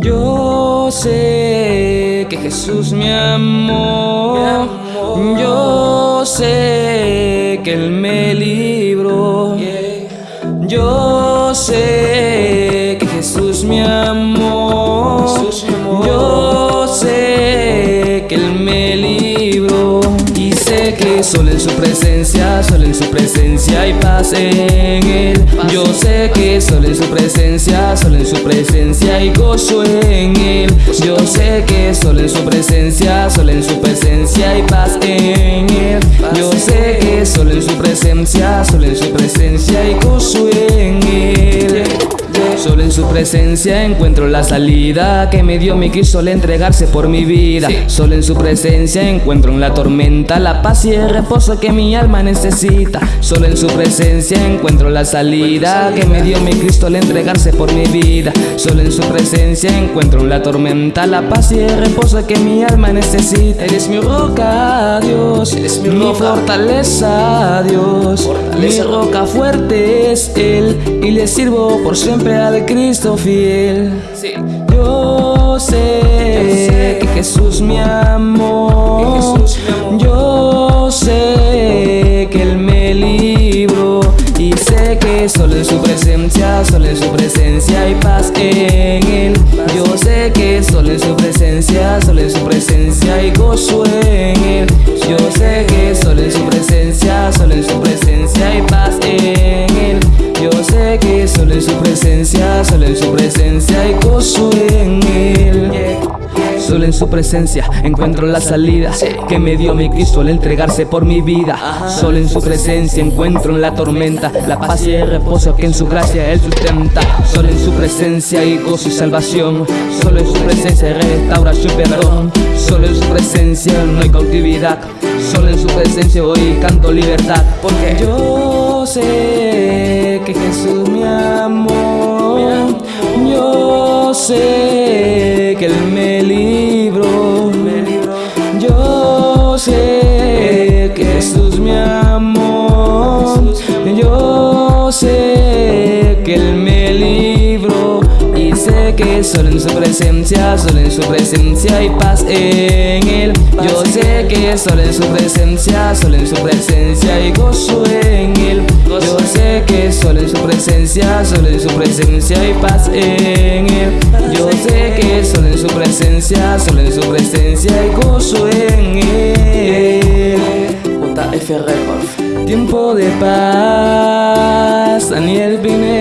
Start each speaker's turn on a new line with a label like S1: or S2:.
S1: Yo sé que Jesús me amó, yo sé que Él me libró, yo sé hay paz en Él. Yo sé que solo en su presencia, solo en su presencia hay gozo en Él. Yo sé que solo en su presencia, solo en su presencia hay paz en Él. Yo sé que solo en su presencia, solo en su presencia hay gozo en Él. Solo en su presencia encuentro la salida que me dio mi Cristo al entregarse por mi vida. Solo en su presencia encuentro en la tormenta la paz y el reposo que mi alma necesita. Solo en su presencia encuentro la salida que me dio mi Cristo al entregarse por mi vida. Solo en su presencia encuentro en la tormenta la paz y el reposo que mi alma necesita. Eres mi roca, Dios. Eres mi, mi fortaleza, Dios. Mi roca fuerte es Él y le sirvo por siempre a de Cristo fiel. Yo sé que Jesús me amó. Yo sé que Él me libró. Y sé que solo en su presencia, solo en su presencia hay paz en Él. Yo sé que solo en su presencia, solo en su presencia hay gozo en su presencia hay gozo en él. Solo en su presencia encuentro la salida que me dio mi Cristo al entregarse por mi vida. Solo en su presencia encuentro en la tormenta la paz y el reposo que en su gracia Él sustenta. Solo en su presencia hay gozo y salvación. Solo en su presencia hay restauración y perdón. Solo en su presencia no hay cautividad. Solo en su presencia hoy canto libertad. Porque yo sé que Jesús me amó. Yo solo en su presencia, solo en su presencia hay paz en Él. Yo sé que solo en su presencia, solo en su presencia hay gozo en Él. Yo sé que solo en su presencia, solo en su presencia hay paz en Él. Yo sé que solo en su presencia, solo en su presencia hay gozo en Él. JF Records. Tiempo de paz, Daniel Pineda.